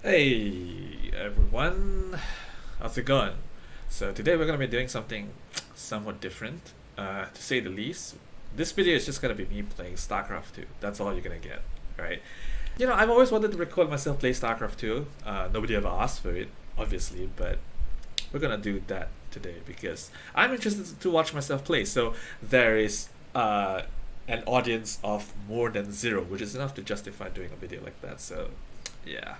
Hey everyone, how's it going? So today we're going to be doing something somewhat different, uh, to say the least. This video is just going to be me playing StarCraft 2, that's all you're going to get, right? You know, I've always wanted to record myself play StarCraft 2, uh, nobody ever asked for it, obviously, but we're going to do that today because I'm interested to watch myself play. So there is uh, an audience of more than zero, which is enough to justify doing a video like that, so yeah.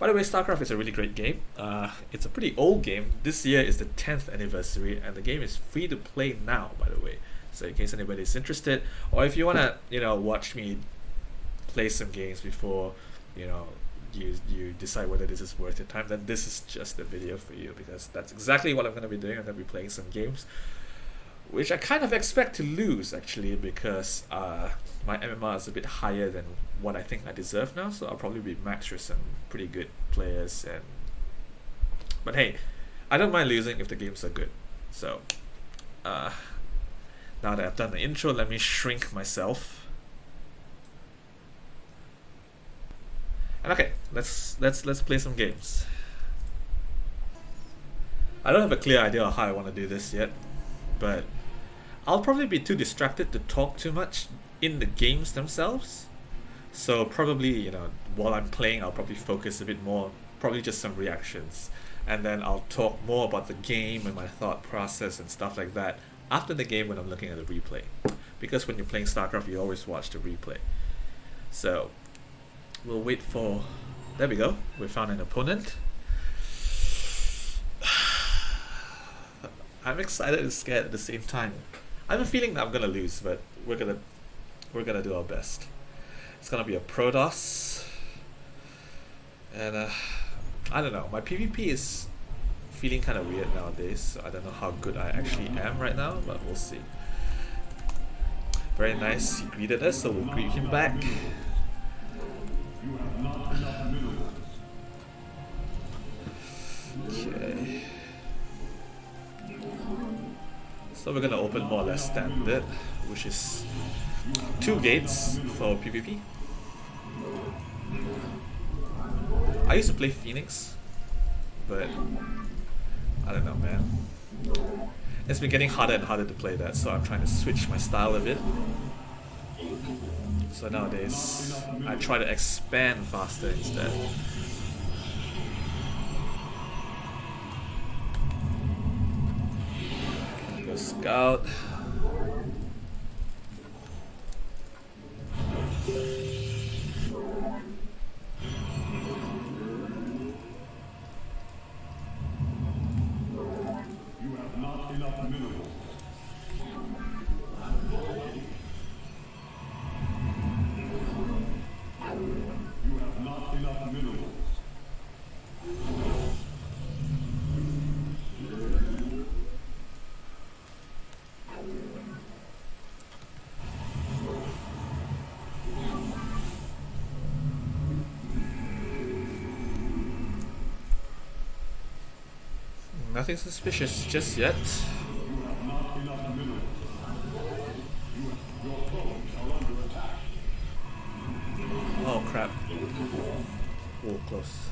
By the way, StarCraft is a really great game. Uh, it's a pretty old game. This year is the 10th anniversary, and the game is free to play now, by the way. So in case anybody's interested, or if you wanna, you know, watch me play some games before, you know, you you decide whether this is worth your time, then this is just the video for you because that's exactly what I'm gonna be doing. I'm gonna be playing some games which I kind of expect to lose actually because uh, my MMR is a bit higher than what I think I deserve now. So I'll probably be maxed with some pretty good players and. But hey, I don't mind losing if the games are good. So, uh, now that I've done the intro, let me shrink myself. And okay, let's let's let's play some games. I don't have a clear idea of how I want to do this yet, but I'll probably be too distracted to talk too much in the games themselves. So probably, you know, while I'm playing, I'll probably focus a bit more, probably just some reactions. And then I'll talk more about the game and my thought process and stuff like that after the game when I'm looking at the replay. Because when you're playing StarCraft, you always watch the replay. So, we'll wait for... There we go. We found an opponent. I'm excited and scared at the same time. I have a feeling that I'm gonna lose, but we're gonna we're gonna do our best. It's gonna be a Protoss, and uh, I don't know. My PvP is feeling kind of weird nowadays. So I don't know how good I actually am right now, but we'll see. Very nice. He greeted us, so we'll greet him back. Okay. So we're gonna open more or less standard, which is two gates for PvP. I used to play Phoenix, but I don't know, man. It's been getting harder and harder to play that, so I'm trying to switch my style a bit. So nowadays, I try to expand faster instead. Scout. Nothing suspicious just yet. Oh crap. Oh, close.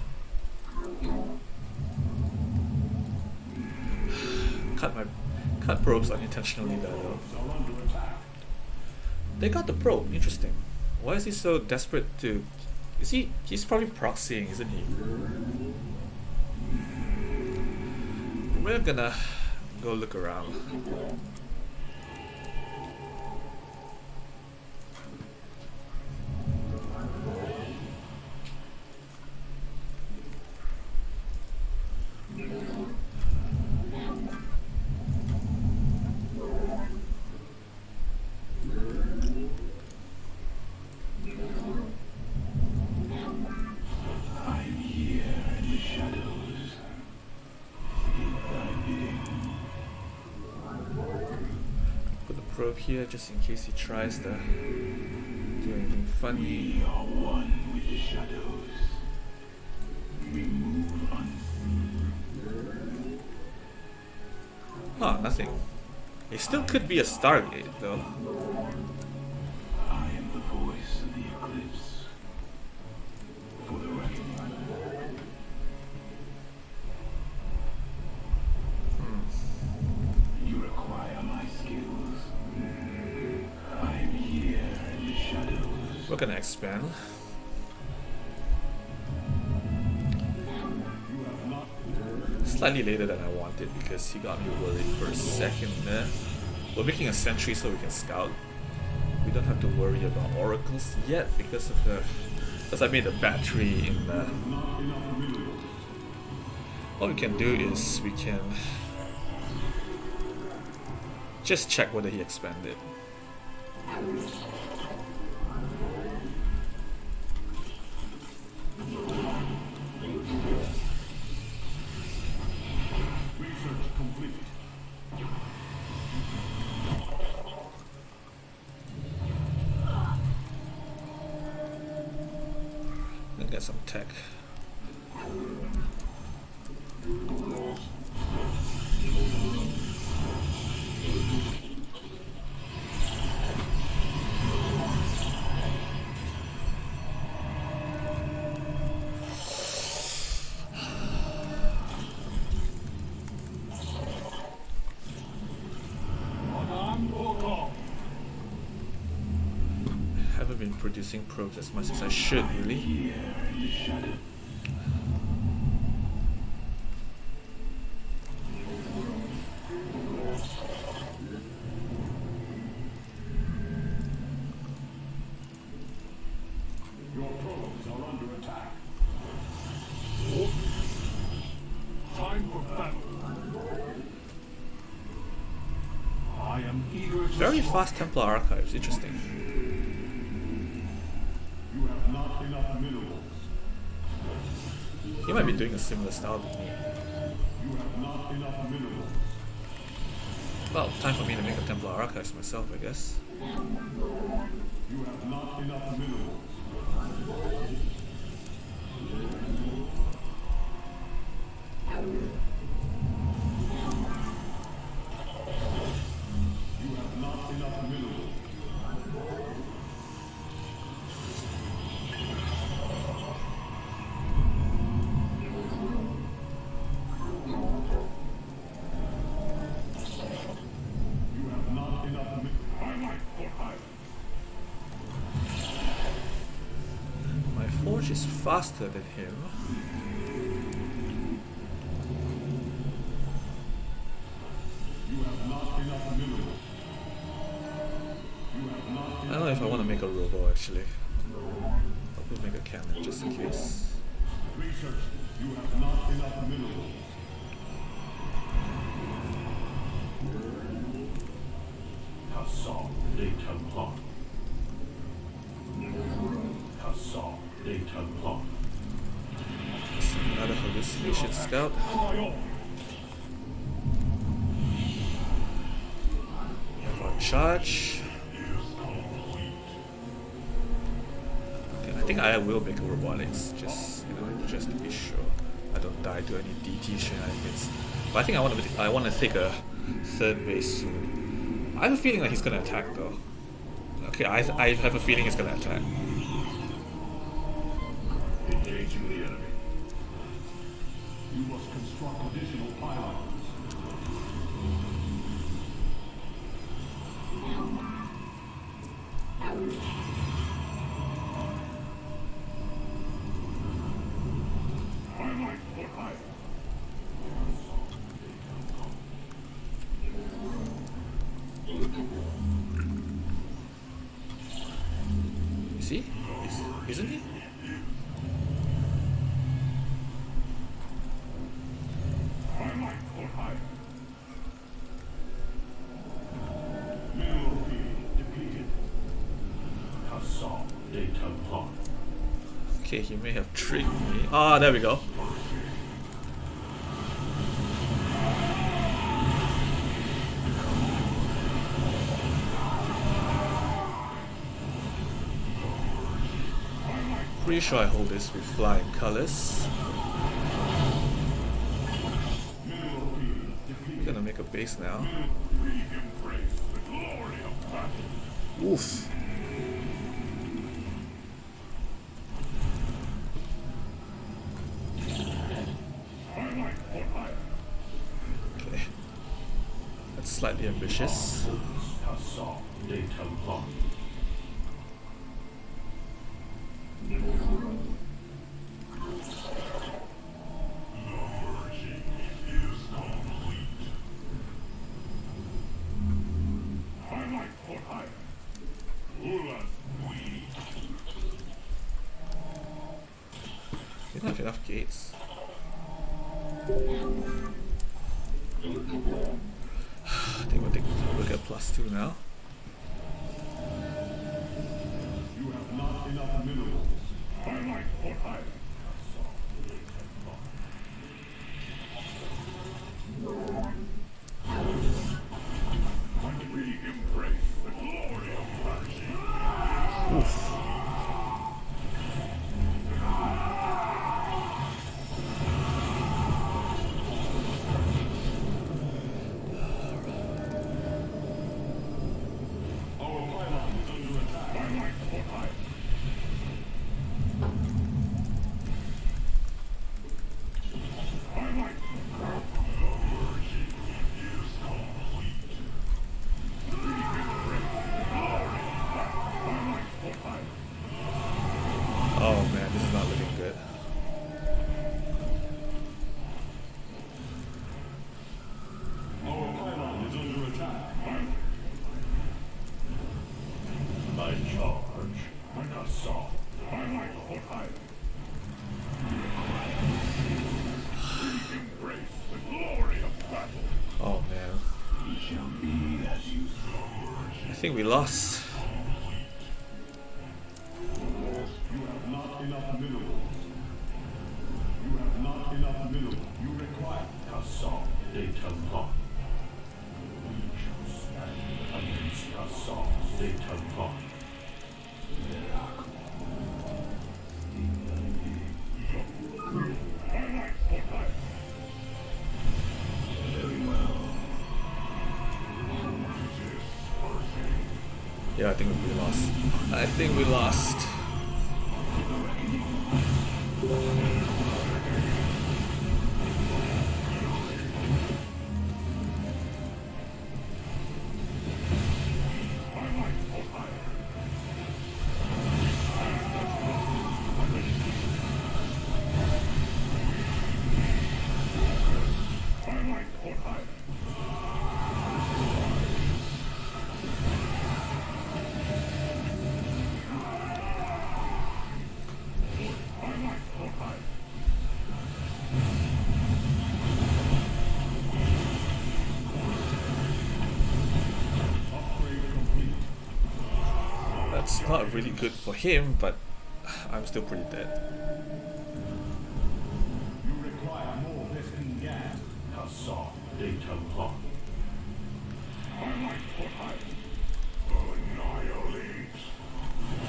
cut my cut probes unintentionally there though. They got the probe, interesting. Why is he so desperate to is he he's probably proxying, isn't he? We're gonna go look around. Here just in case he tries to do anything funny. We are one with the shadows. We move on. Oh, nothing. It still could be a Stargate though. Gonna expand. Slightly later than I wanted because he got me worried for a second there. We're making a sentry so we can scout. We don't have to worry about oracles yet because of the because I made a battery in the what we can do is we can just check whether he expanded. Producing as much as I should, really. Your probes are under attack. Time for battle. I am eager to Very fast Templar archives, interesting. He might be doing a similar style to me. You have not enough minerals. Well, time for me to make a Templar archives myself, I guess. You have not enough minerals. Faster than him. Another hallucination scout. We have our charge. Okay, I think I will make a robotics, just you know, just to be sure I don't die to any DT shenanigans. But I think I want to I want to take a third base soon. I have a feeling that he's gonna attack though. Okay, I I have a feeling he's gonna attack. Engaging the enemy. Construct additional pylons. My life for Aiur. Is he? Is, isn't he? My life for Aiur. Mineral field depleted. Hassan de Templar. Okay, he may have tricked me. Ah, there we go. Pretty sure I hold this with flying colors. Depleted. Gonna make a base now. Oof. My life for Aiur. Okay. That's slightly ambitious. think we lost. not really good for him, but I'm still pretty dead. You require more gas. Data. I annihilate.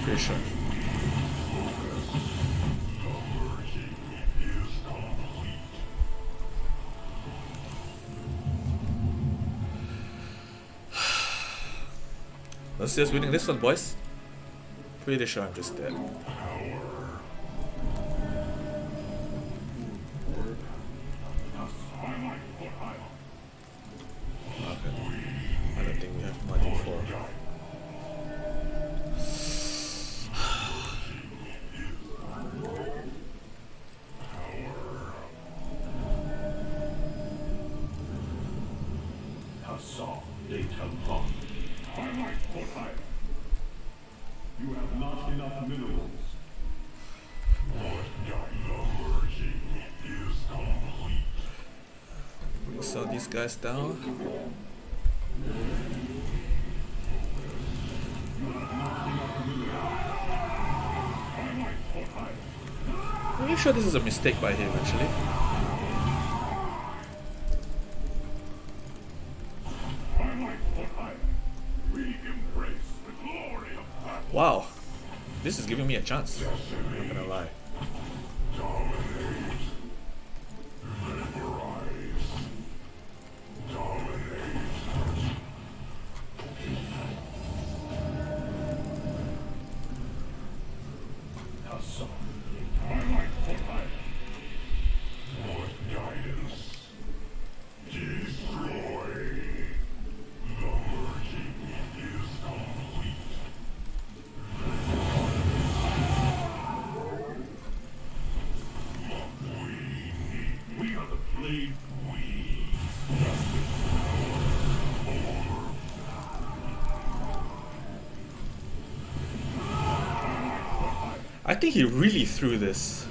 Fisher. Let's just winning this one, boys. pretty sure I'm just dead. guys down. I'm pretty sure this is a mistake by him actually. Wow, this is giving me a chance. I'm not gonna lie. think he really threw this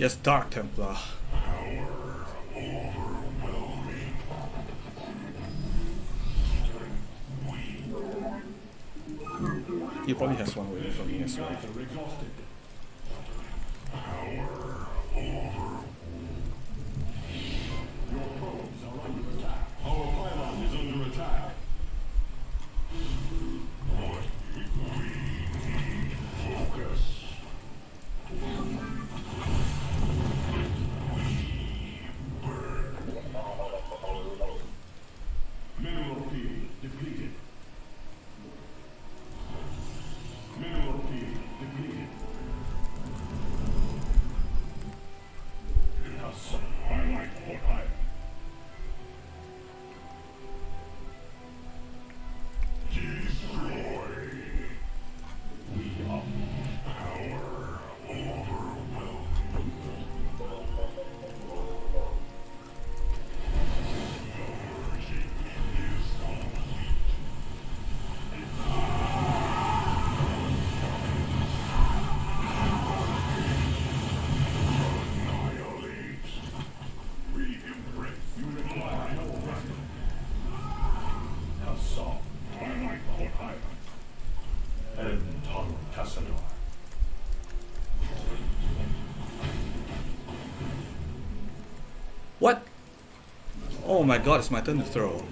Yes, Dark Templar. He probably has one waiting for me as well. My god, it's my turn to throw.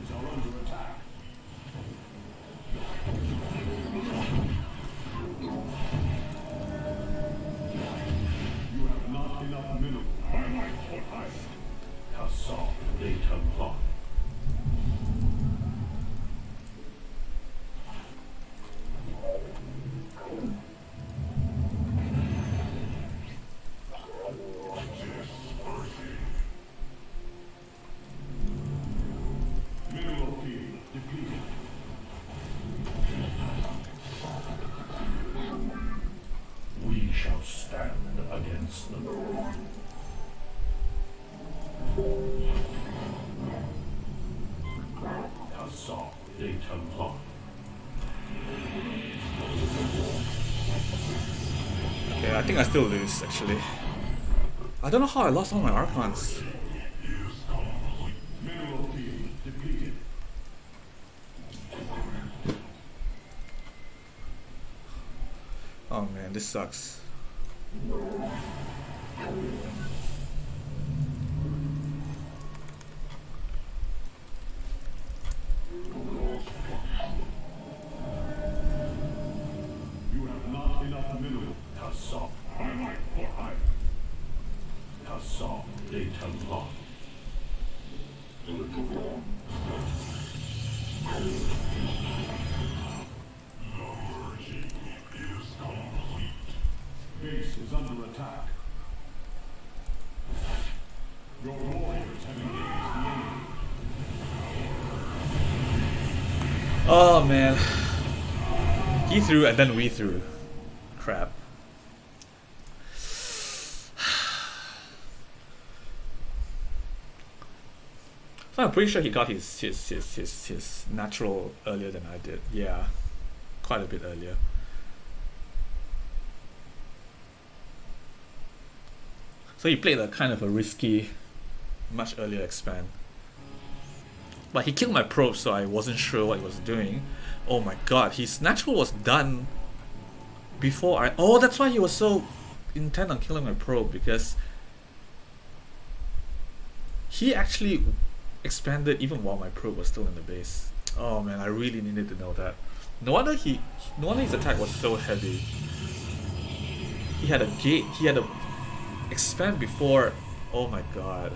Lose actually. I don't know how I lost all my Archons. Oh man, this sucks. Oh man. He threw and then we threw. Crap. So I'm pretty sure he got his, his his his his natural earlier than I did. Yeah. Quite a bit earlier. So he played a kind of a risky, much earlier expand. But he killed my probe, so I wasn't sure what he was doing. Oh my god, his natural was done before I. Oh, that's why he was so intent on killing my probe because he actually expanded even while my probe was still in the base. Oh man, I really needed to know that. No wonder he. No wonder his attack was so heavy. He had a gate. He had a expand before. Oh my god.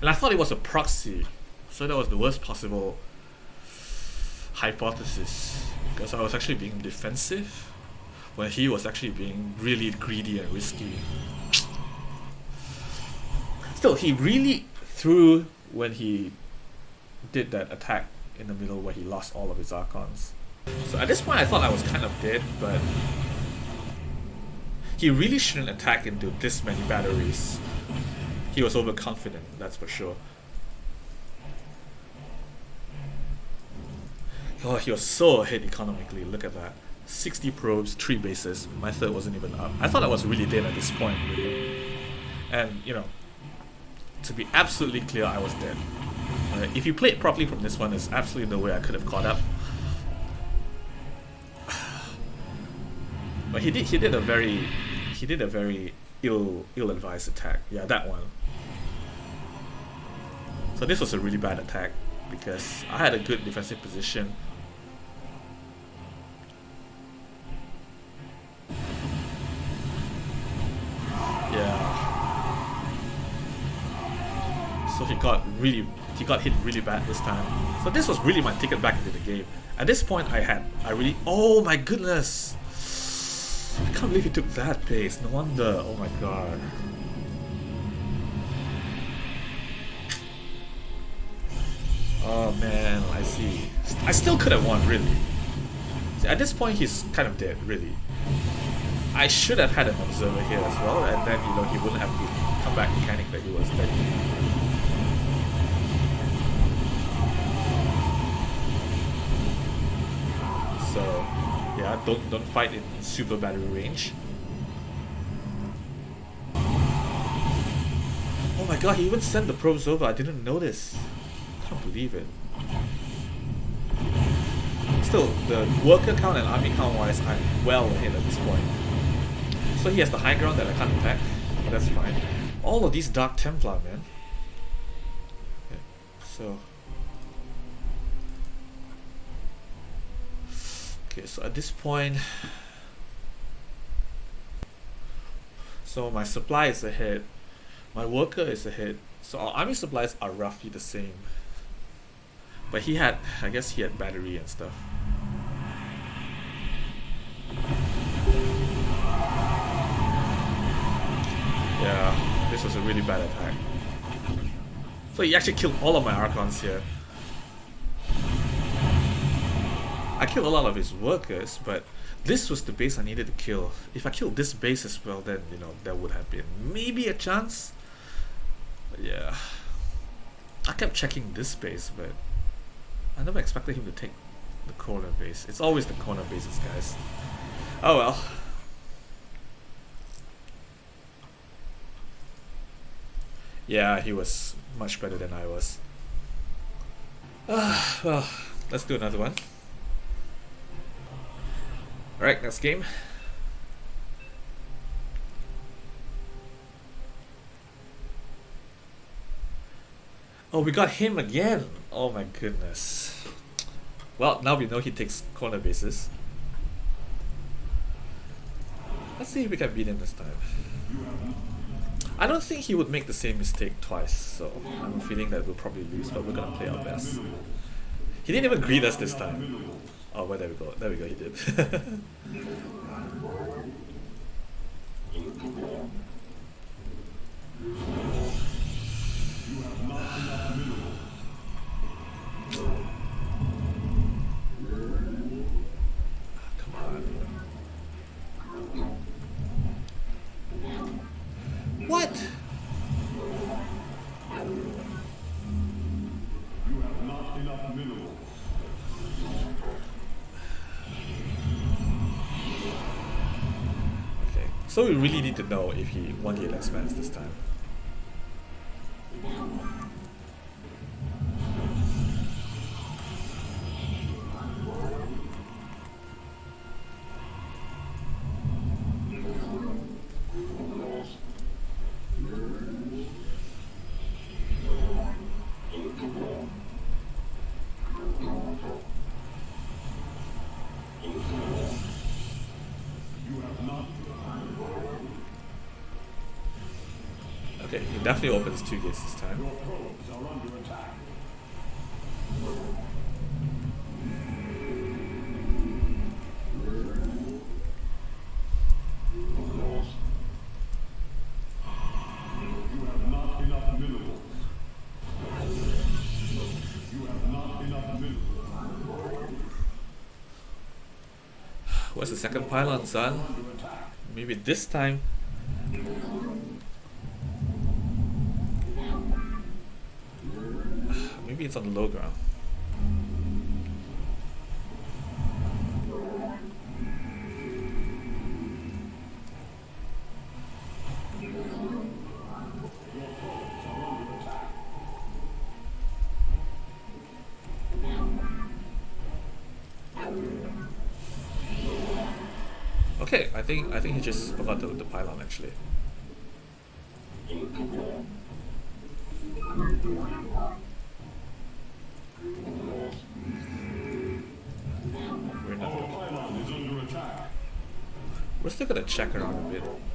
And I thought it was a proxy. So that was the worst possible hypothesis. Because I was actually being defensive when he was actually being really greedy and risky. Still, he really threw when he did that attack in the middle where he lost all of his Archons. So at this point I thought I was kind of dead, but he really shouldn't attack into this many batteries he was overconfident, that's for sure. Oh, he was so ahead economically, look at that. 60 probes, 3 bases, my third wasn't even up. I thought I was really dead at this point. And, you know, to be absolutely clear, I was dead. Uh, if you play it properly from this one, there's absolutely no way I could have caught up. but he did he did a very he did a very ill ill advised attack. Yeah, that one. So this was a really bad attack because I had a good defensive position. Yeah. So he got really he got hit really bad this time. So this was really my ticket back into the game. At this point I had I really oh my goodness. I can't believe he took that pace. No wonder. Oh my god. Oh man, I see. I still could have won, really. See, at this point, he's kind of dead, really. I should have had an observer here as well, and then, you know, he wouldn't have to come back mechanic that he was dead. So, yeah, don't don't fight in super battery range. Oh my god, he even sent the probes over, I didn't notice. I can't believe it. Still, the worker count and army count wise, I'm well ahead at this point. So he has the high ground that I can't attack, that's fine. All of these Dark Templar, man. Okay, so... Okay, so at this point... So my supply is ahead, my worker is ahead, so our army supplies are roughly the same. But he had, I guess he had battery and stuff. Yeah, this was a really bad attack. So he actually killed all of my Archons here. I killed a lot of his workers, but this was the base I needed to kill. If I killed this base as well, then, you know, there would have been maybe a chance. But yeah. I kept checking this base, but I never expected him to take the corner base. It's always the corner bases, guys. Oh well. Yeah, he was much better than I was. Ah, well, let's do another one. Alright, next game. Oh, we got him again! Oh my goodness. Well, now we know he takes corner bases. Let's see if we can beat him this time. I don't think he would make the same mistake twice, so I'm feeling that we'll probably lose, but we're gonna play our best. He didn't even greet us this time. Oh, well, there we go. There we go, he did. so we really need to know if he won the less mans this time. Okay, he definitely opens two gates this time. What's the second pylon, son? Maybe this time. for the low ground. Okay, I think I think he just forgot the, the pylon actually. We're still gonna check around a bit.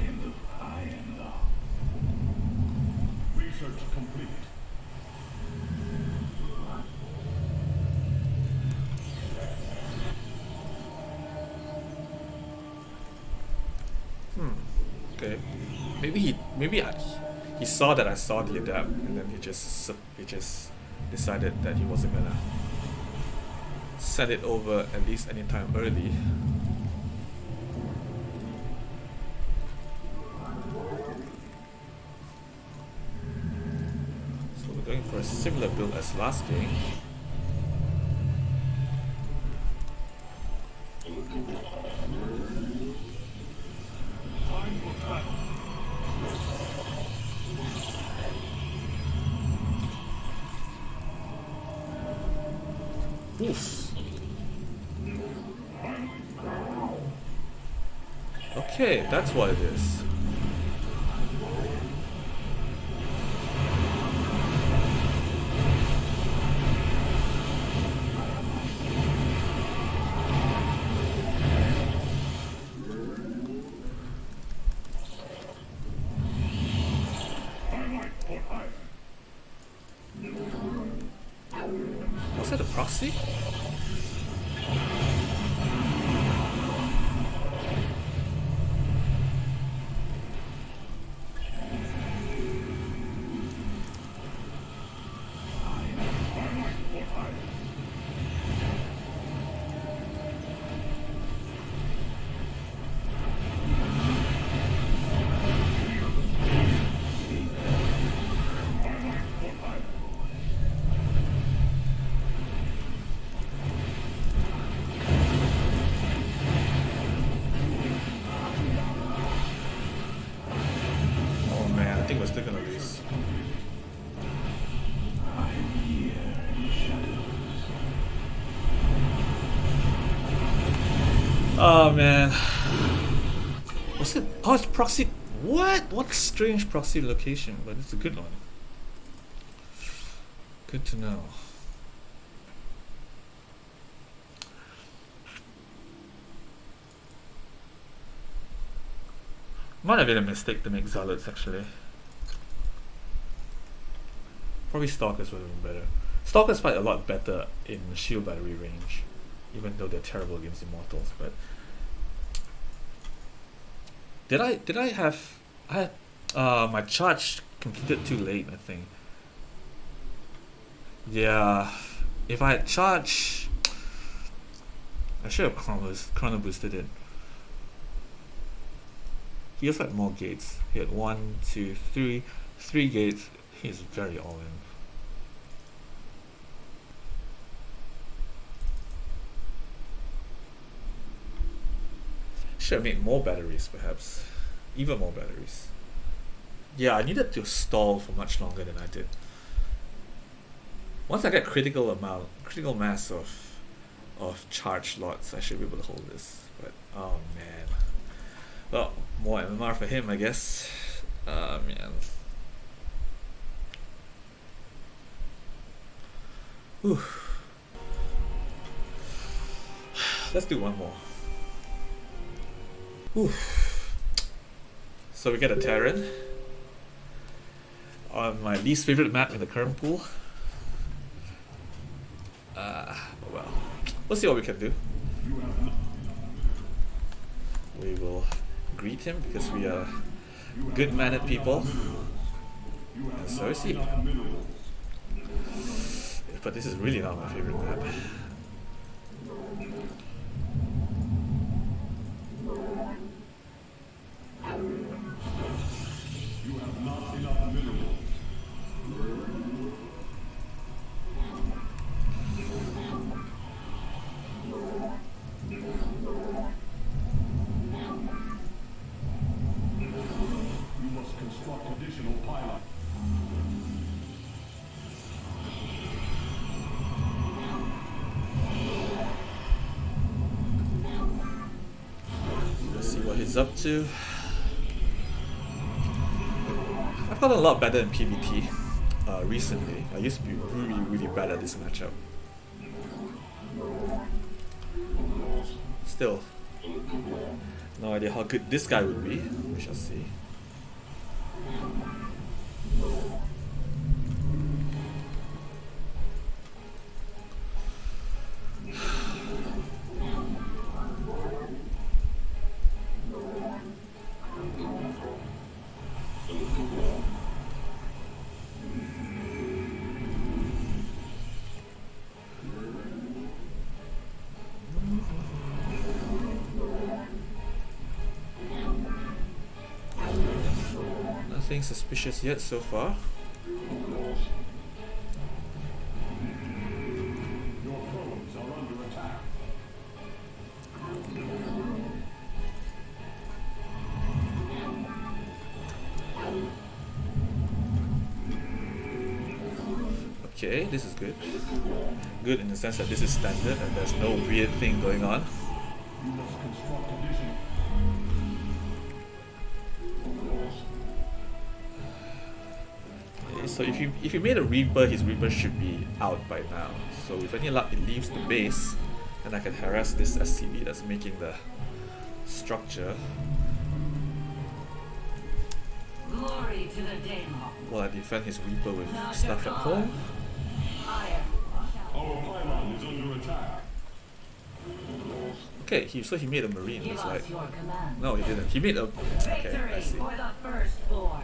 Am the Research complete. Okay. Maybe he maybe I, saw that I saw the adept and then he just he just decided that he wasn't gonna send it over at least anytime early. So we're going for a similar build as last game. Okay, that's what it is. Proxy. What? What strange proxy location? But it's a good one. Good to know. Might have been a mistake to make zealots actually. Probably stalkers would have been better. Stalkers fight a lot better in shield battery range, even though they're terrible against immortals. But did I did I have I uh my charge completed too late? I think. Yeah, if I had charged, I should have chrono chrono boosted it. He also had more gates. He had one, two, three, three gates. He's very all in. should have made more batteries, perhaps. Even more batteries. Yeah, I needed to stall for much longer than I did. Once I get critical amount, critical mass of of charge lots, I should be able to hold this. But, oh man. Well, more MMR for him, I guess. Oh man. Whew. Let's do one more. So we get a Terran on my least favorite map in the current pool. Uh, well, we'll see what we can do. We will greet him because we are good mannered people. And so is he. But this is really not my favorite map. Up to. I've gotten a lot better in PvT uh, recently. I used to be really, really bad at this matchup. Still, no idea how good this guy would be. We shall see. Yet so far. Okay, this is good. Good in the sense that this is standard and there's no weird thing going on. So if you if you made a Reaper, his Reaper should be out by now. So with any luck, it leaves the base, and I can harass this SCV that's making the structure Glory to the Daelaam. while I defend his Reaper with stuff at home. Our pylon is under attack. Okay, he so he made a Marine. Give It's us like no, he didn't. He made a okay. I Victory see. for the firstborn.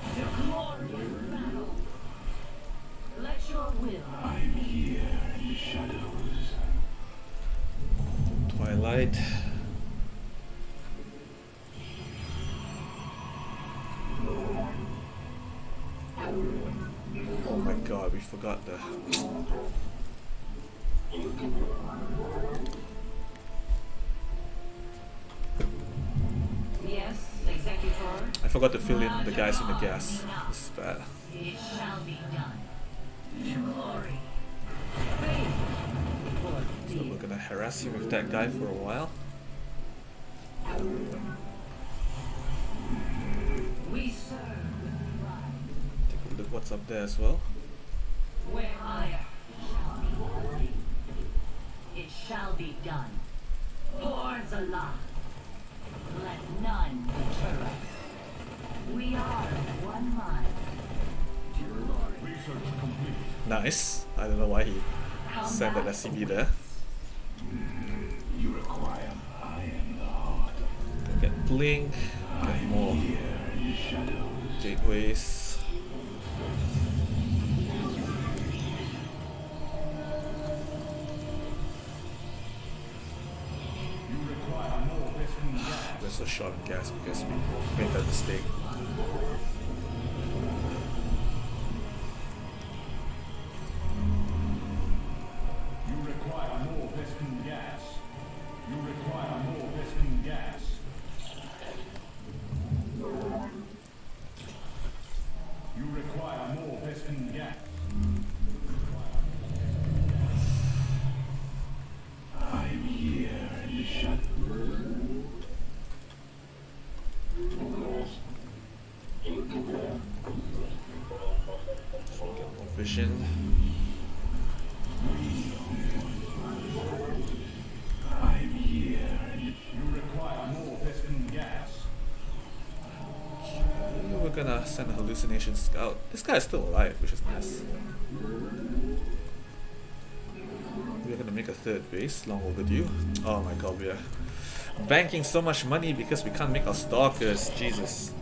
To glorious battle. Let your will I'm here in the shadows. Twilight. Oh my god, we forgot the. Yes, Executor. I forgot to fill in the guys in the gas. This is bad. It shall be done. To glory. Faith. For So we're gonna harass him with that guy for a while. We serve with pride. Take a look what's up there as well. Where fire shall be. It shall be done. For Zala. Let none deter us. Nice. I don't know why he sent that back SCV there. You require. I am the heart. Gonna get Blink, get more the shadows. gateways. You require more gas. We're so short on gas because we made that mistake. we're gonna send a hallucination scout. This guy is still alive, which is nice. We're gonna make a third base, long overdue. Oh my god, we are banking so much money because we can't make our stalkers. Jesus.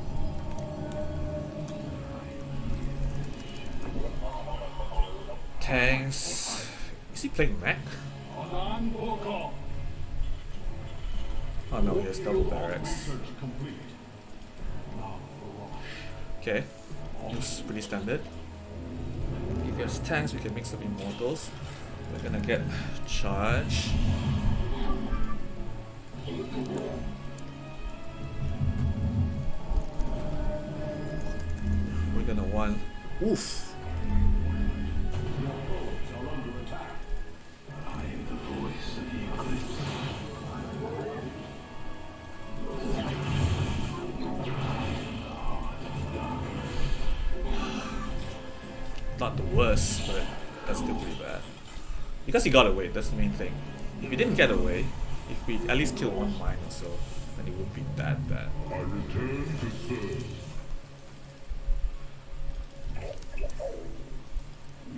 He playing mech? Oh no, he has double barracks. Okay, looks pretty standard. If there's tanks, we can mix up immortals. We're gonna get charge. We're gonna want. Oof! Because he got away, that's the main thing. If he didn't get away, if we at least kill one mine or so, then it wouldn't be that bad. I return to serve.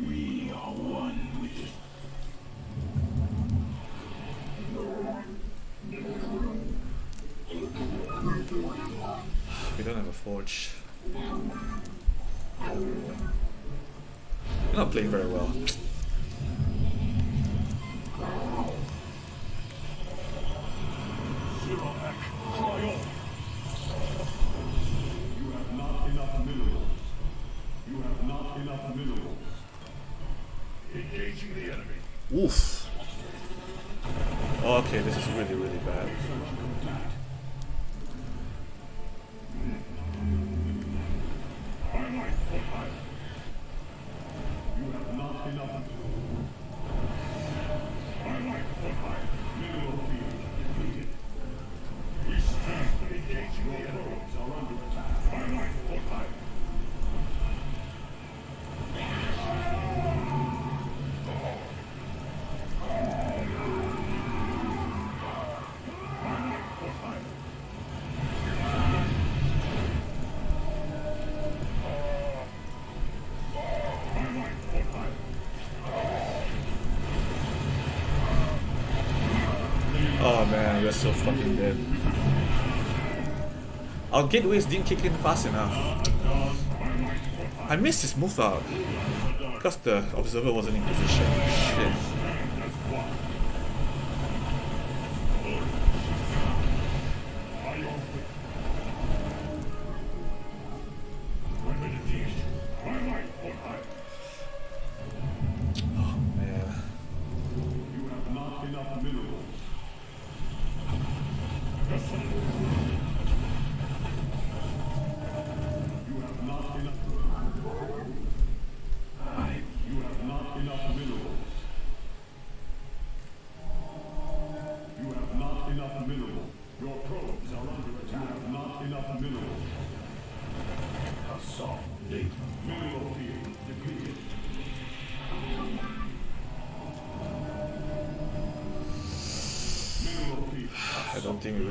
We are one with it. We don't have a forge. We're not playing very well. Have not We're so fucking dead. Our gateways didn't kick in fast enough. I missed his move out. Because the observer wasn't in position. Shit.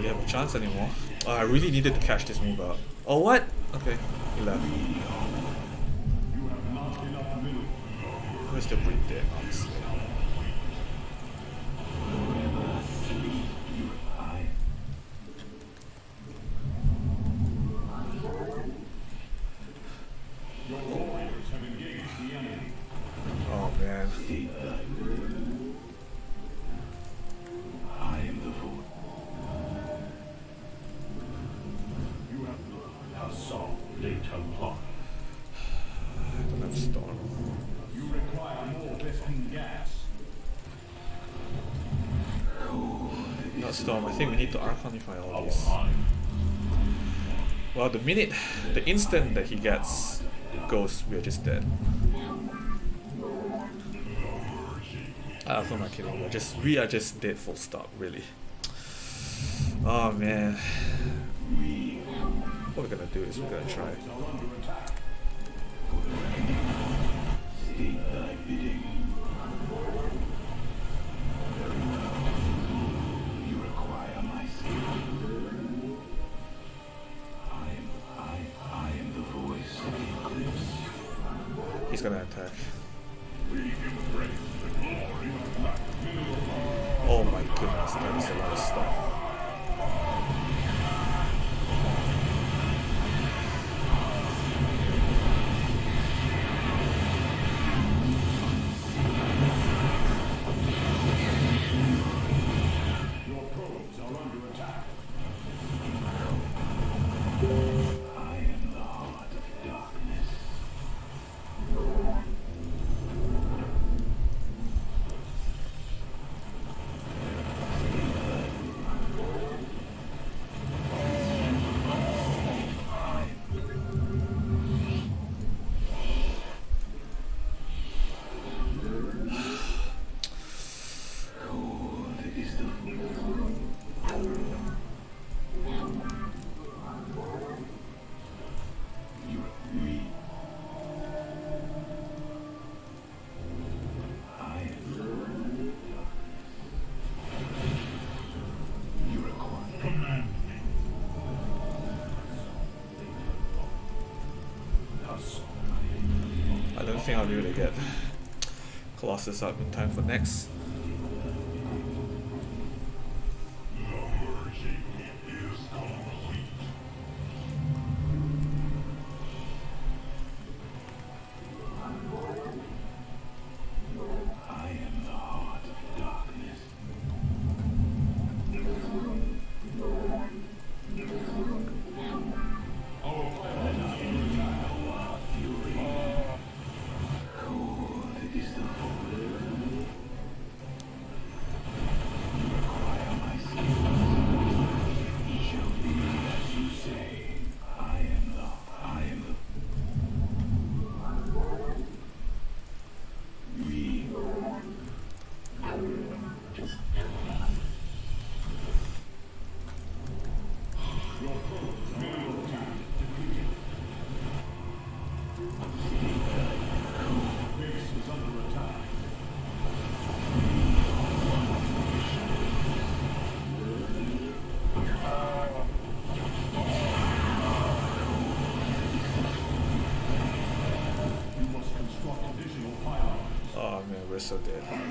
Have a chance anymore. Oh, I really needed to catch this move out. Oh, what? Okay, he left. Honestly. Need to archonify all these. Well, the minute, the instant that he gets ghost, we're just dead. Ah, who am I kidding? We're just, we are just dead. Full stop. Really. Oh man. What we're gonna do is we're gonna try. Think I'll able to get Colossus up in time for next. So dead.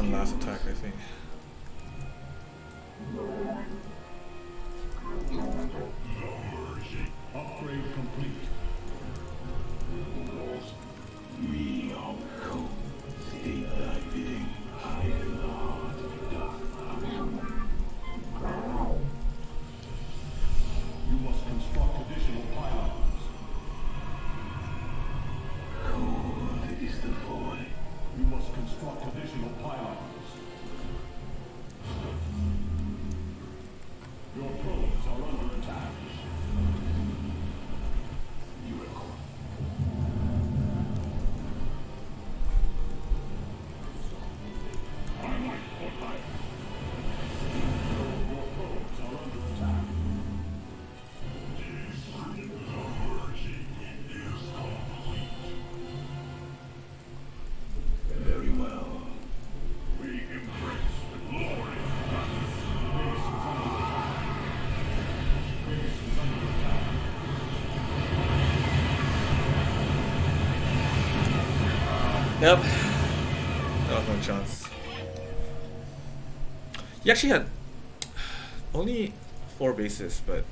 One last attack, I think. Yep. That was no chance. He actually had only four bases, but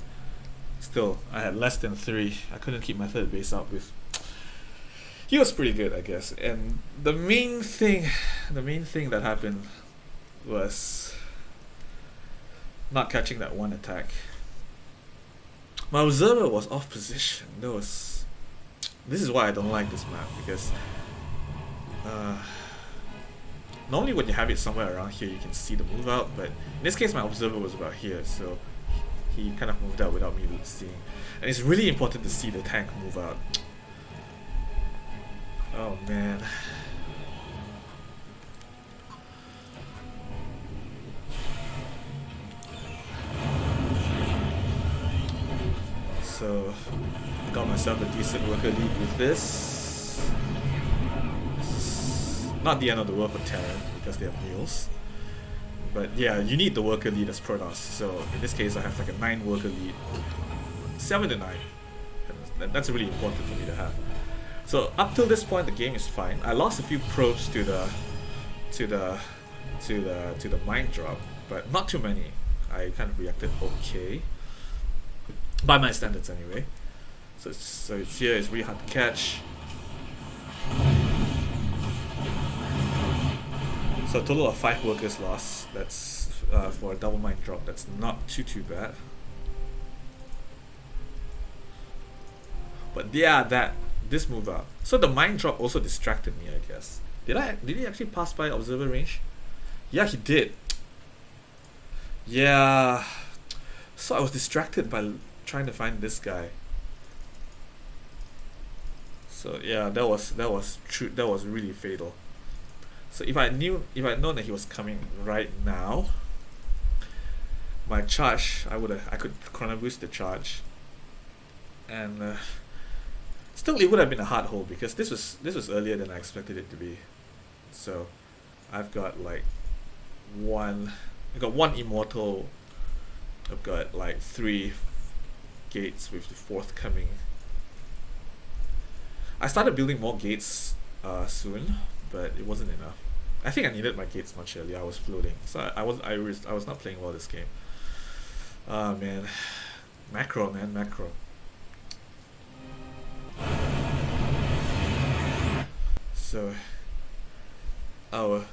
still, I had less than three. I couldn't keep my third base up with. He was pretty good, I guess. And the main thing, the main thing that happened was not catching that one attack. My observer was off position. That was. This is why I don't like this map because. Uh, normally when you have it somewhere around here, you can see the move out. But in this case, my observer was about here, so he kind of moved out without me seeing. And it's really important to see the tank move out. Oh man. So, got myself a decent worker lead with this. Not the end of the world for Terran because they have mules. But yeah, you need the worker lead as Protoss. So in this case, I have like a 9 worker lead. 7 to 9. that's really important for me to have. So up till this point, the game is fine. I lost a few probes to the, to the, to the, to the mine drop, but not too many. I kind of reacted okay by my standards anyway. So so it's here. It's really hard to catch. So a total of five workers lost. That's uh, for a double mine drop. That's not too too bad. But yeah, that this move up. So the mine drop also distracted me, I guess. Did I? Did he actually pass by observer range? Yeah, he did. Yeah. So I was distracted by trying to find this guy. So yeah, that was that was true. That was really fatal. So if I knew, if I known that he was coming right now, my charge, I would have, I could chrono boost the charge, and uh, still it would have been a hard hole because this was this was earlier than I expected it to be. So, I've got like one, I've got one immortal. I've got like three gates with the fourth coming. I started building more gates uh, soon, but it wasn't enough. I think I needed my gates much earlier. I was floating, so I, I was I was I was not playing well this game. Oh man, macro man, macro. So, oh,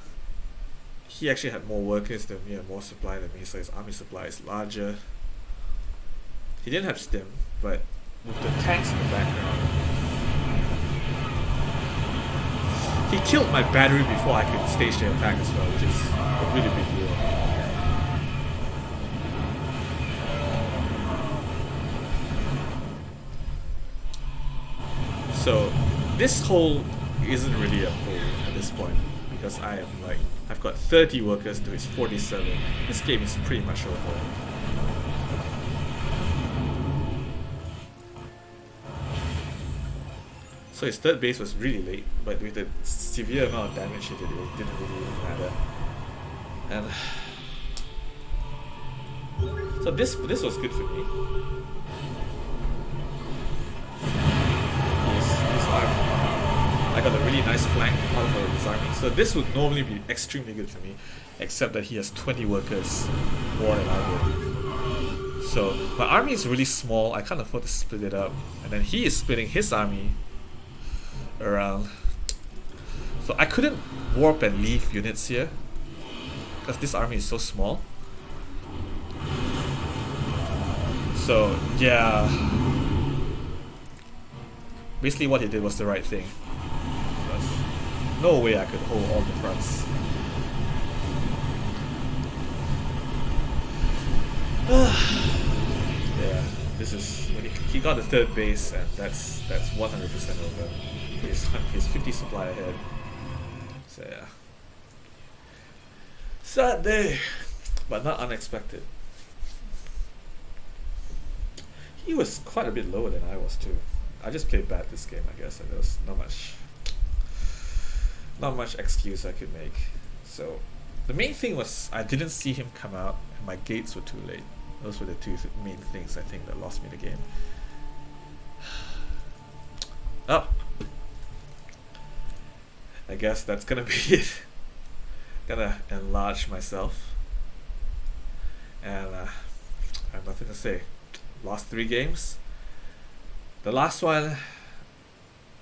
he actually had more workers than me and more supply than me, so his army supply is larger. He didn't have stim, but with the tanks in the background. He killed my battery before I could stage the attack as well, which is a really big deal. So this hole isn't really a hole at this point because I am like I've got 30 workers to his 47. This game is pretty much over. So his third base was really late, but with the severe amount of damage he did, it didn't really matter. And so this this was good for me. His, his arm, I got a really nice flank out of his army. So this would normally be extremely good for me, except that he has 20 workers more than I do. So my army is really small. I can't afford to split it up, and then he is splitting his army around. So I couldn't warp and leave units here because this army is so small. So yeah, basically what he did was the right thing. no way I could hold all the fronts. yeah, this is he got the third base and that's that's 100% over his, his 50 supply ahead. So yeah. Sad day, but not unexpected. He was quite a bit lower than I was too. I just played bad this game, I guess, and there was not much, not much excuse I could make. So, the main thing was I didn't see him come out, and my gates were too late. Those were the two th main things I think that lost me the game. Oh, I guess that's gonna be it. gonna enlarge myself. And uh, I have nothing to say. Lost three games. The last one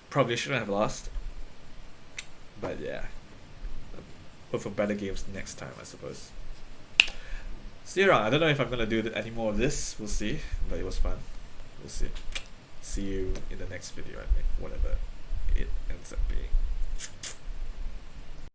probably shouldn't have lost. But yeah. Hope for better games next time, I suppose. See you around. I don't know if I'm gonna do any more of this. We'll see. But it was fun. We'll see. See you in the next video. I think whatever it ends up being.